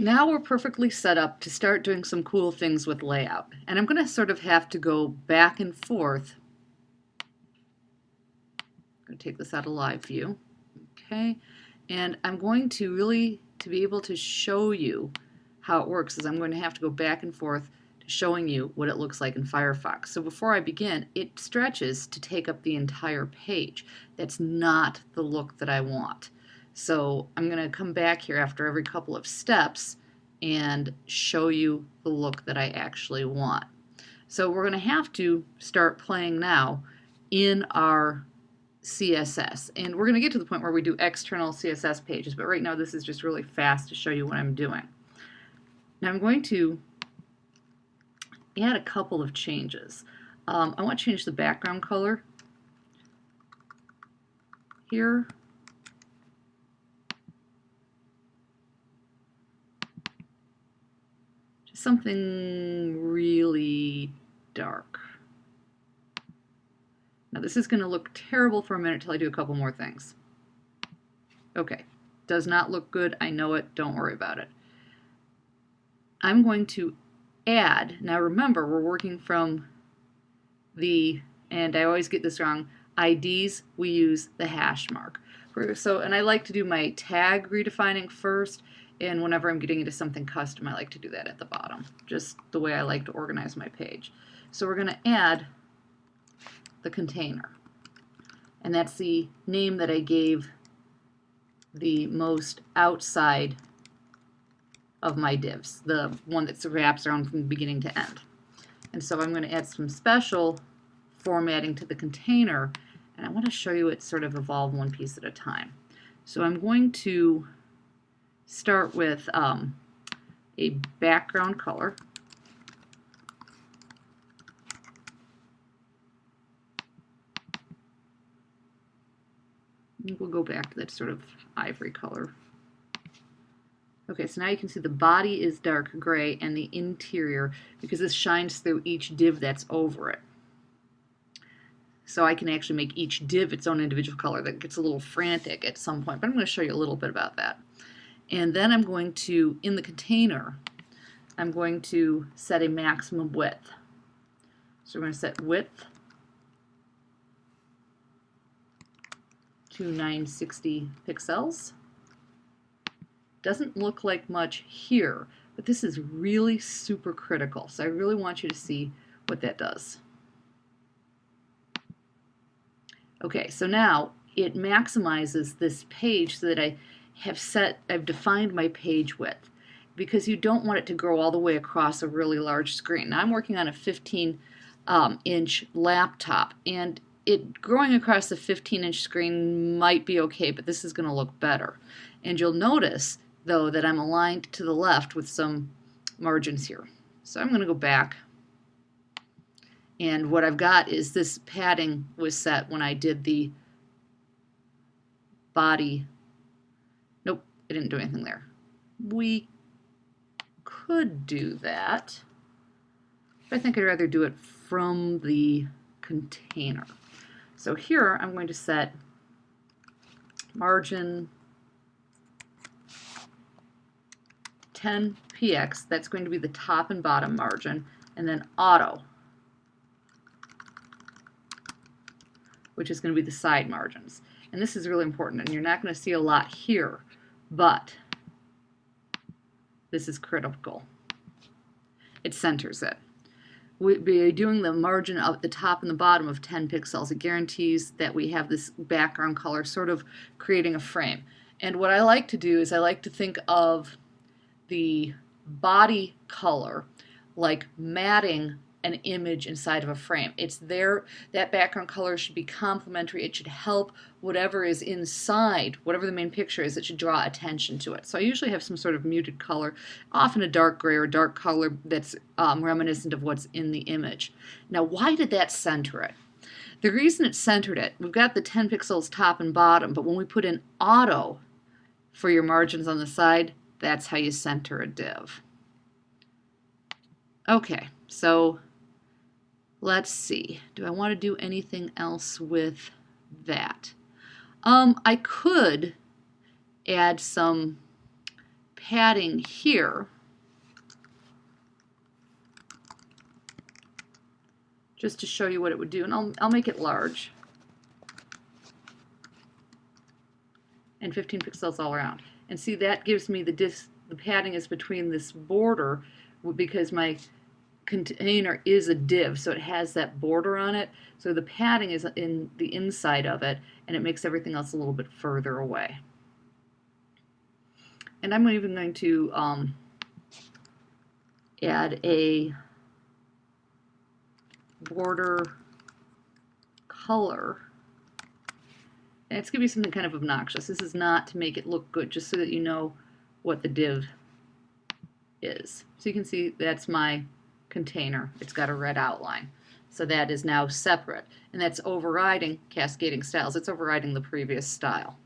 Now we're perfectly set up to start doing some cool things with layout. And I'm going to sort of have to go back and forth. I'm going to take this out of live view. Okay. And I'm going to really, to be able to show you how it works, is I'm going to have to go back and forth to showing you what it looks like in Firefox. So before I begin, it stretches to take up the entire page. That's not the look that I want. So I'm going to come back here after every couple of steps and show you the look that I actually want. So we're going to have to start playing now in our CSS. And we're going to get to the point where we do external CSS pages, but right now this is just really fast to show you what I'm doing. Now I'm going to add a couple of changes. Um, I want to change the background color here something really dark. Now this is going to look terrible for a minute till I do a couple more things. Okay, does not look good. I know it. Don't worry about it. I'm going to add, now remember we're working from the, and I always get this wrong, IDs, we use the hash mark. So, and I like to do my tag redefining first, and whenever I'm getting into something custom, I like to do that at the bottom, just the way I like to organize my page. So we're going to add the container. And that's the name that I gave the most outside of my divs, the one that wraps around from beginning to end. And so I'm going to add some special formatting to the container, and I want to show you it sort of evolve one piece at a time. So I'm going to start with um, a background color. We'll go back to that sort of ivory color. Okay, so now you can see the body is dark gray and the interior, because this shines through each div that's over it. So I can actually make each div its own individual color. That gets a little frantic at some point, but I'm going to show you a little bit about that. And then I'm going to, in the container, I'm going to set a maximum width. So we're going to set width to 960 pixels. Doesn't look like much here, but this is really super critical. So I really want you to see what that does. Okay, so now it maximizes this page so that I have set, I've defined my page width because you don't want it to grow all the way across a really large screen. Now I'm working on a 15 um, inch laptop and it growing across the 15 inch screen might be okay, but this is going to look better. And you'll notice though that I'm aligned to the left with some margins here. So I'm going to go back and what I've got is this padding was set when I did the body it didn't do anything there. We could do that. But I think I'd rather do it from the container. So here I'm going to set margin 10 px, that's going to be the top and bottom margin, and then auto, which is going to be the side margins. And this is really important, and you're not going to see a lot here but this is critical. It centers it. We, by doing the margin of the top and the bottom of 10 pixels, it guarantees that we have this background color sort of creating a frame. And what I like to do is I like to think of the body color like matting an image inside of a frame. It's there, that background color should be complementary. It should help whatever is inside, whatever the main picture is, it should draw attention to it. So I usually have some sort of muted color, often a dark gray or dark color that's um, reminiscent of what's in the image. Now why did that center it? The reason it centered it, we've got the 10 pixels top and bottom, but when we put in auto for your margins on the side, that's how you center a div. Okay, so Let's see. Do I want to do anything else with that? Um, I could add some padding here, just to show you what it would do, and I'll, I'll make it large. And 15 pixels all around. And see, that gives me the, dis the padding is between this border because my container is a div, so it has that border on it. So the padding is in the inside of it, and it makes everything else a little bit further away. And I'm even going to um, add a border color. And it's going to be something kind of obnoxious. This is not to make it look good, just so that you know what the div is. So you can see that's my container. It's got a red outline. So that is now separate. And that's overriding cascading styles. It's overriding the previous style.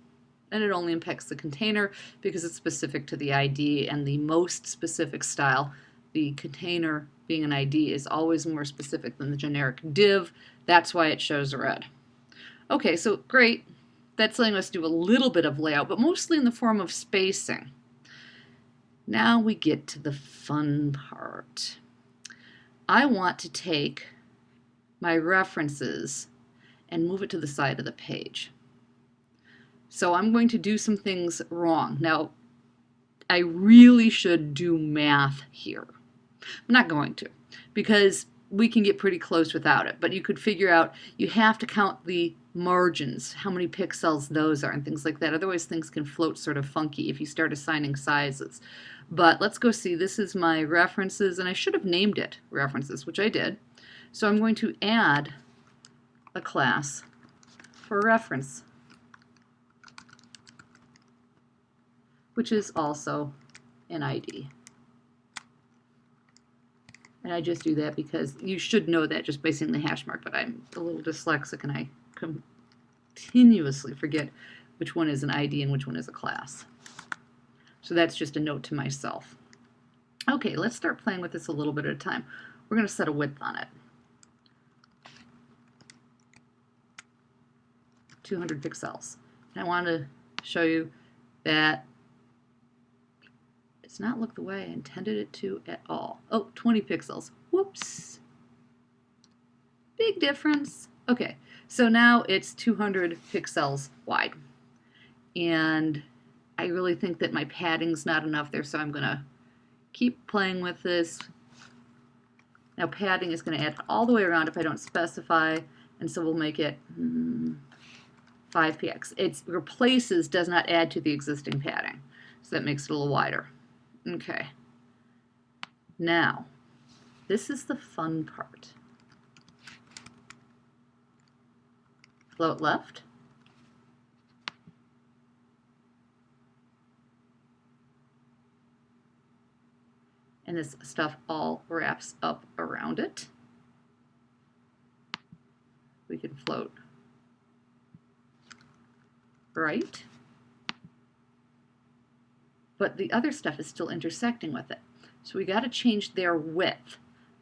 And it only impacts the container because it's specific to the ID and the most specific style. The container being an ID is always more specific than the generic div. That's why it shows red. Okay, so great. That's letting us do a little bit of layout, but mostly in the form of spacing. Now we get to the fun part. I want to take my references and move it to the side of the page. So I'm going to do some things wrong. Now, I really should do math here. I'm not going to because we can get pretty close without it, but you could figure out you have to count the margins, how many pixels those are, and things like that. Otherwise, things can float sort of funky if you start assigning sizes. But let's go see. This is my references, and I should have named it references, which I did. So I'm going to add a class for reference, which is also an ID. And I just do that because you should know that just by seeing the hash mark, but I'm a little dyslexic and I continuously forget which one is an ID and which one is a class. So that's just a note to myself. Okay, let's start playing with this a little bit at a time. We're going to set a width on it. 200 pixels. And I want to show you that it's not look the way I intended it to at all. Oh, 20 pixels. Whoops. Big difference. Okay, so now it's 200 pixels wide. And I really think that my padding's not enough there, so I'm going to keep playing with this. Now padding is going to add all the way around if I don't specify, and so we'll make it mm, 5px. It replaces, does not add to the existing padding, so that makes it a little wider. Okay. Now, this is the fun part. Float left. And this stuff all wraps up around it. We can float right but the other stuff is still intersecting with it. So we got to change their width.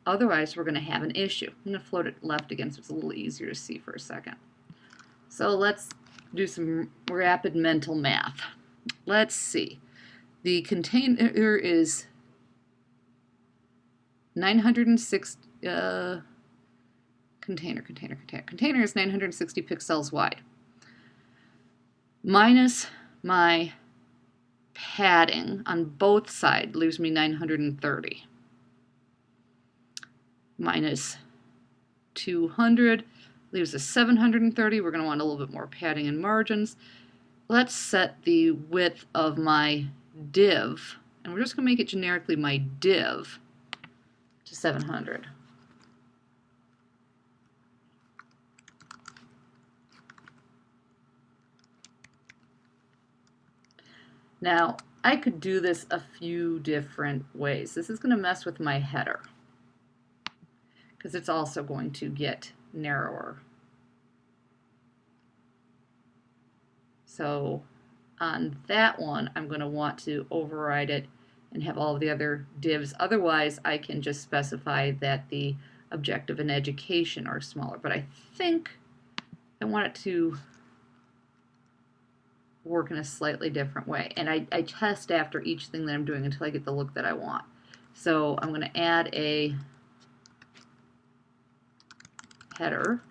Otherwise, we're going to have an issue. I'm going to float it left again so it's a little easier to see for a second. So let's do some rapid mental math. Let's see. The container is 906 uh, container, container, container. Container is 960 pixels wide. Minus my padding on both sides leaves me 930. Minus 200 leaves us 730. We're going to want a little bit more padding and margins. Let's set the width of my div, and we're just going to make it generically my div, to 700. Now, I could do this a few different ways. This is going to mess with my header because it's also going to get narrower. So on that one, I'm going to want to override it and have all the other divs. Otherwise, I can just specify that the objective and education are smaller. But I think I want it to work in a slightly different way. And I, I test after each thing that I'm doing until I get the look that I want. So I'm going to add a header.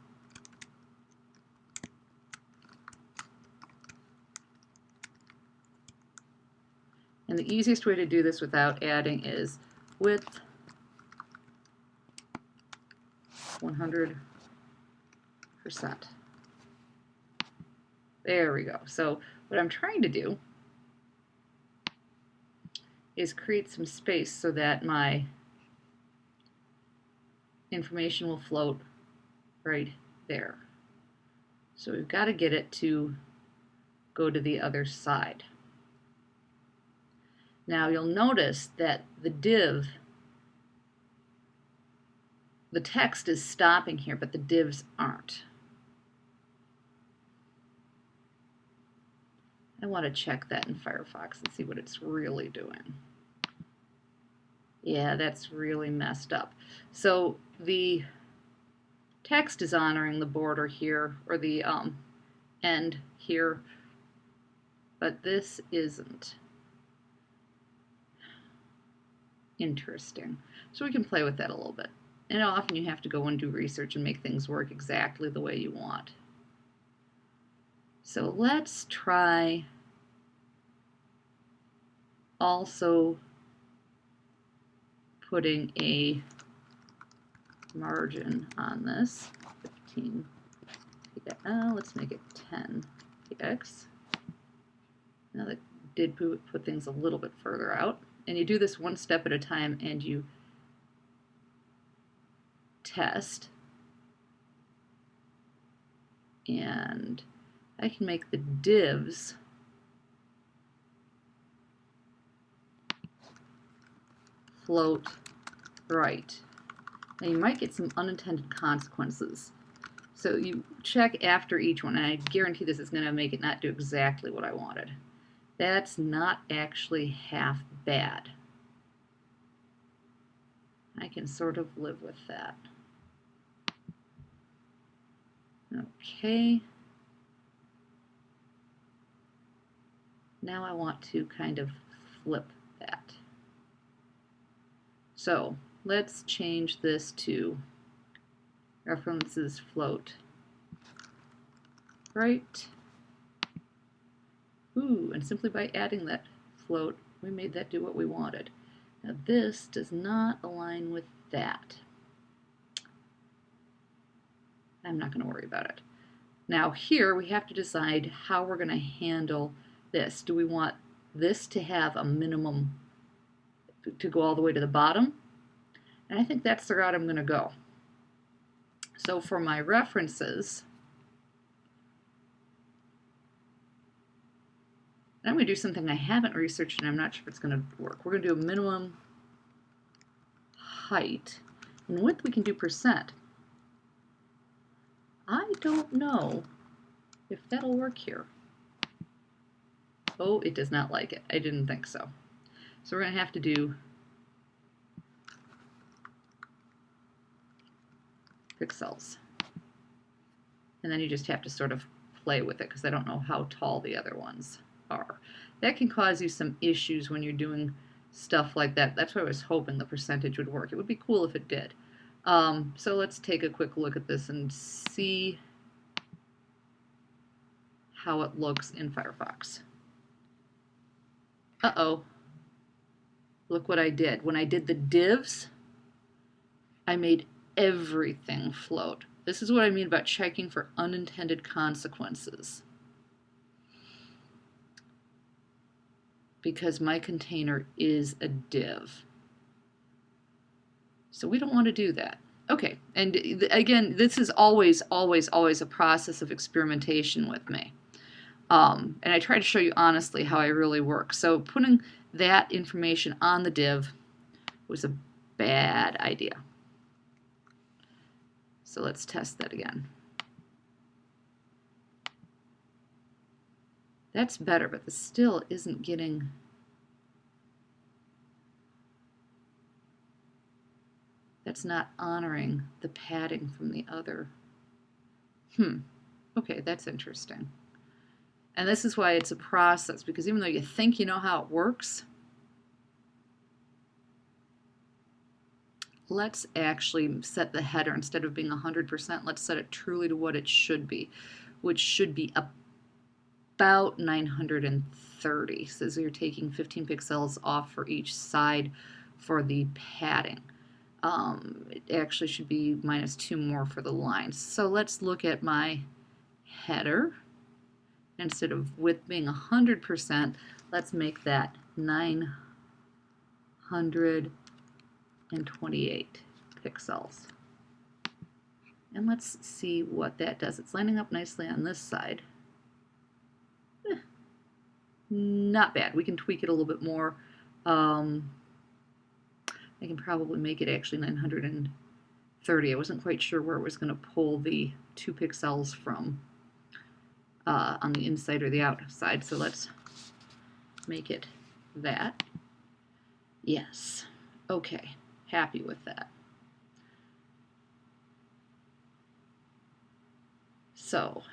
And the easiest way to do this without adding is width 100%. There we go. So what I'm trying to do is create some space so that my information will float right there. So we've got to get it to go to the other side. Now you'll notice that the div, the text is stopping here, but the divs aren't. I want to check that in Firefox and see what it's really doing. Yeah, that's really messed up. So the text is honoring the border here, or the um, end here, but this isn't. Interesting. So we can play with that a little bit. And often you have to go and do research and make things work exactly the way you want. So let's try also putting a margin on this, 15 uh, let's make it 10 px. Now that did put, put things a little bit further out. And you do this one step at a time and you test. And I can make the divs float right. Now you might get some unintended consequences. So you check after each one, and I guarantee this is going to make it not do exactly what I wanted. That's not actually half bad. I can sort of live with that. Okay. Now I want to kind of flip that. So let's change this to references float right. Ooh, and simply by adding that float, we made that do what we wanted. Now this does not align with that. I'm not going to worry about it. Now here we have to decide how we're going to handle this. Do we want this to have a minimum to go all the way to the bottom. And I think that's the route I'm going to go. So for my references, I'm going to do something I haven't researched and I'm not sure if it's going to work. We're going to do a minimum height. And width we can do percent. I don't know if that'll work here. Oh, it does not like it. I didn't think so. So we're going to have to do pixels. And then you just have to sort of play with it because I don't know how tall the other ones are. That can cause you some issues when you're doing stuff like that. That's why I was hoping the percentage would work. It would be cool if it did. Um, so let's take a quick look at this and see how it looks in Firefox. Uh-oh, look what I did. When I did the divs, I made everything float. This is what I mean about checking for unintended consequences. Because my container is a div. So we don't want to do that. Okay, and again, this is always, always, always a process of experimentation with me. Um, and I try to show you honestly how I really work. So putting that information on the div was a bad idea. So let's test that again. That's better, but this still isn't getting that's not honoring the padding from the other. Hmm. Okay, that's interesting. And this is why it's a process, because even though you think you know how it works, let's actually set the header instead of being 100%, let's set it truly to what it should be, which should be about 930. Says you're taking 15 pixels off for each side for the padding. Um, it actually should be minus two more for the lines. So let's look at my header. Instead of width being 100%, let's make that 928 pixels. And let's see what that does. It's lining up nicely on this side. Not bad. We can tweak it a little bit more. Um, I can probably make it actually 930. I wasn't quite sure where it was going to pull the two pixels from uh, on the inside or the outside. So let's make it that. Yes. Okay. Happy with that. So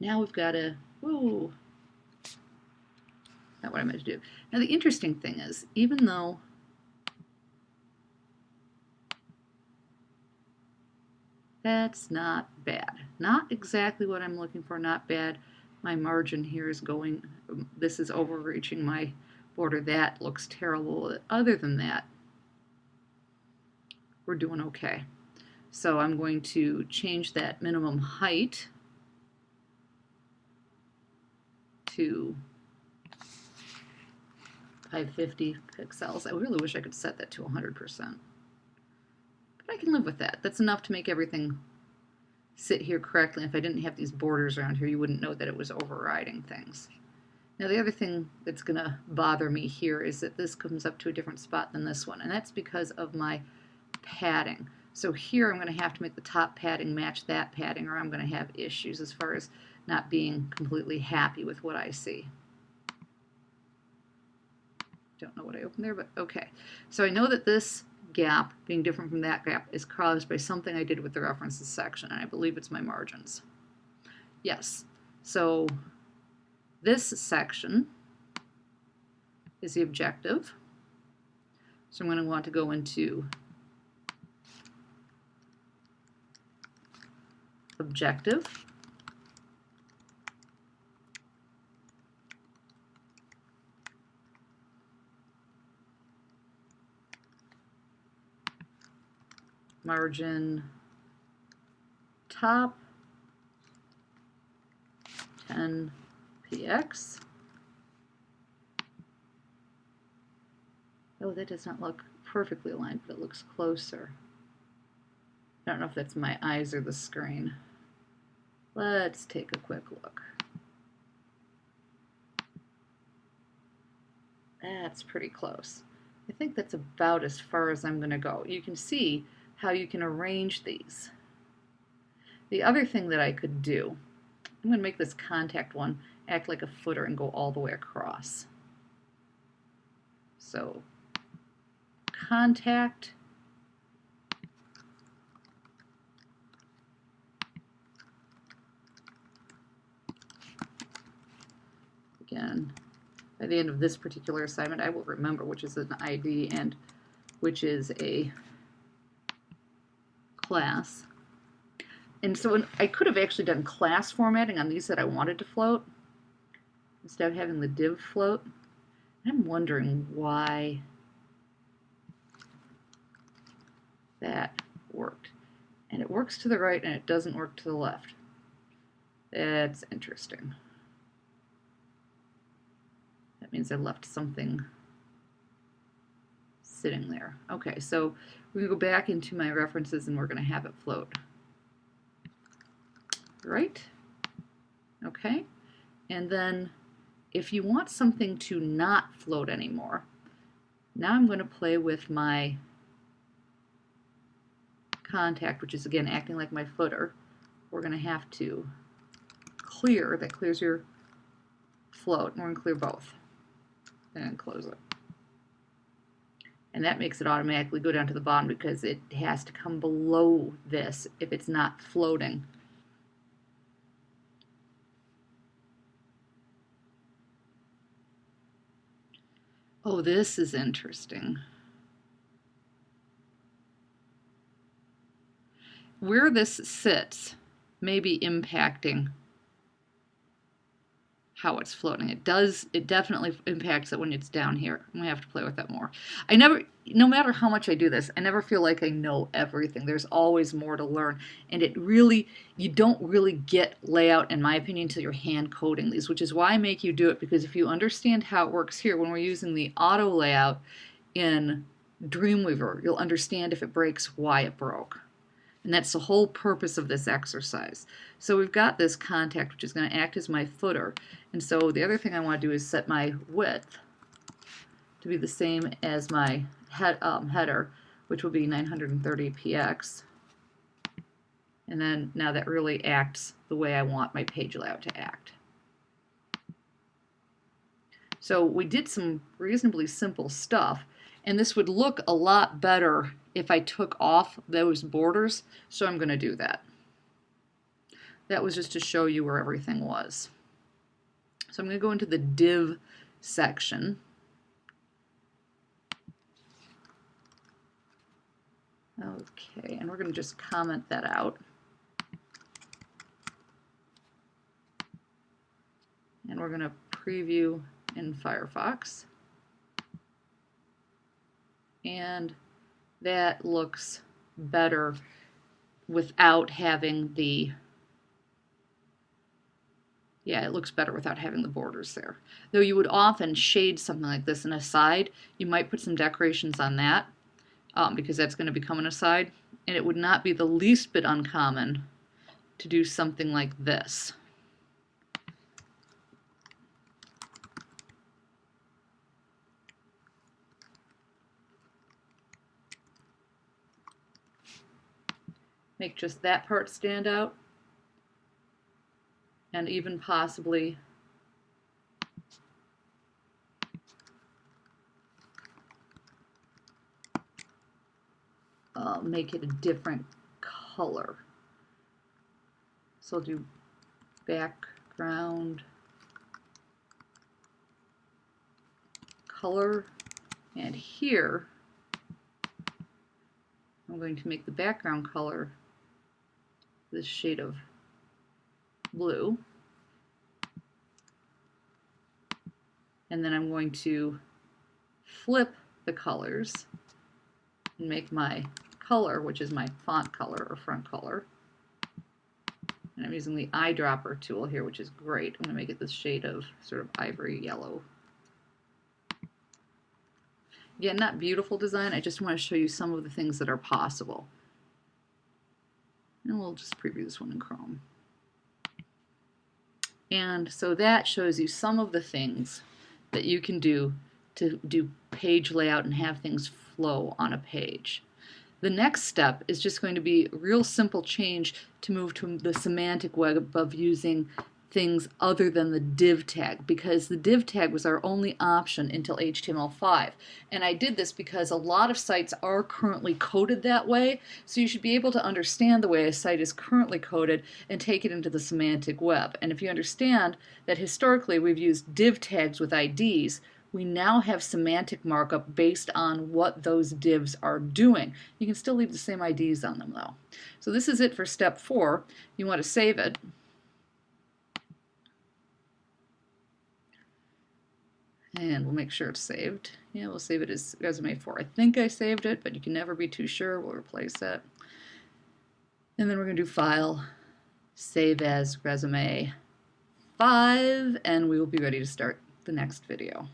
now we've got a, whoa, not what I meant to do. Now the interesting thing is, even though That's not bad. Not exactly what I'm looking for, not bad. My margin here is going, this is overreaching my border. That looks terrible. Other than that, we're doing okay. So I'm going to change that minimum height to 550 pixels. I really wish I could set that to 100%. But I can live with that. That's enough to make everything sit here correctly. If I didn't have these borders around here, you wouldn't know that it was overriding things. Now the other thing that's going to bother me here is that this comes up to a different spot than this one, and that's because of my padding. So here I'm going to have to make the top padding match that padding or I'm going to have issues as far as not being completely happy with what I see. Don't know what I opened there, but okay. So I know that this gap being different from that gap is caused by something I did with the references section, and I believe it's my margins. Yes, so this section is the objective. So I'm going to want to go into objective margin top 10 px. Oh, that does not look perfectly aligned, but it looks closer. I don't know if that's my eyes or the screen. Let's take a quick look. That's pretty close. I think that's about as far as I'm going to go. You can see how you can arrange these. The other thing that I could do, I'm going to make this contact one act like a footer and go all the way across. So contact again by the end of this particular assignment I will remember which is an ID and which is a class. And so I could have actually done class formatting on these that I wanted to float instead of having the div float. I'm wondering why that worked. And it works to the right and it doesn't work to the left. That's interesting. That means I left something sitting there. Okay, so to go back into my references and we're going to have it float. Right? Okay. And then if you want something to not float anymore, now I'm going to play with my contact, which is again acting like my footer. We're going to have to clear, that clears your float, and we're going to clear both and close it and that makes it automatically go down to the bottom because it has to come below this if it's not floating. Oh, this is interesting. Where this sits may be impacting how it's floating. It does, it definitely impacts it when it's down here. I'm have to play with that more. I never, no matter how much I do this, I never feel like I know everything. There's always more to learn. And it really, you don't really get layout, in my opinion, until you're hand coding these, which is why I make you do it, because if you understand how it works here, when we're using the auto layout in Dreamweaver, you'll understand if it breaks, why it broke. And that's the whole purpose of this exercise. So we've got this contact, which is going to act as my footer. And so the other thing I want to do is set my width to be the same as my head, um, header, which will be 930 px. And then now that really acts the way I want my page layout to act. So we did some reasonably simple stuff, and this would look a lot better if I took off those borders, so I'm going to do that. That was just to show you where everything was. So I'm going to go into the div section. Okay, and we're going to just comment that out. And we're going to preview in Firefox. And that looks better without having the yeah, it looks better without having the borders there. Though you would often shade something like this in a side, you might put some decorations on that um, because that's going to become an aside. And it would not be the least bit uncommon to do something like this. Make just that part stand out and even possibly uh, make it a different color. So I'll do background color and here I'm going to make the background color this shade of blue. And then I'm going to flip the colors and make my color, which is my font color or front color. And I'm using the eyedropper tool here, which is great. I'm going to make it this shade of sort of ivory yellow. Again, not beautiful design. I just want to show you some of the things that are possible. And we'll just preview this one in Chrome. And so that shows you some of the things that you can do to do page layout and have things flow on a page. The next step is just going to be a real simple change to move to the semantic web of using things other than the div tag because the div tag was our only option until HTML5. And I did this because a lot of sites are currently coded that way, so you should be able to understand the way a site is currently coded and take it into the semantic web. And if you understand that historically we've used div tags with IDs, we now have semantic markup based on what those divs are doing. You can still leave the same IDs on them though. So this is it for step four. You want to save it. And we'll make sure it's saved. Yeah, we'll save it as resume 4. I think I saved it, but you can never be too sure. We'll replace it. And then we're going to do File, Save as Resume 5, and we will be ready to start the next video.